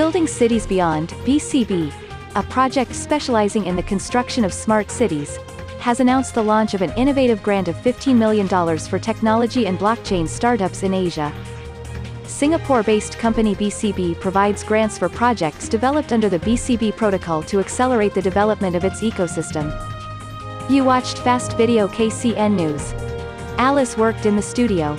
Building Cities Beyond, BCB, a project specializing in the construction of smart cities, has announced the launch of an innovative grant of $15 million for technology and blockchain startups in Asia. Singapore-based company BCB provides grants for projects developed under the BCB protocol to accelerate the development of its ecosystem. You watched Fast Video KCN News. Alice worked in the studio.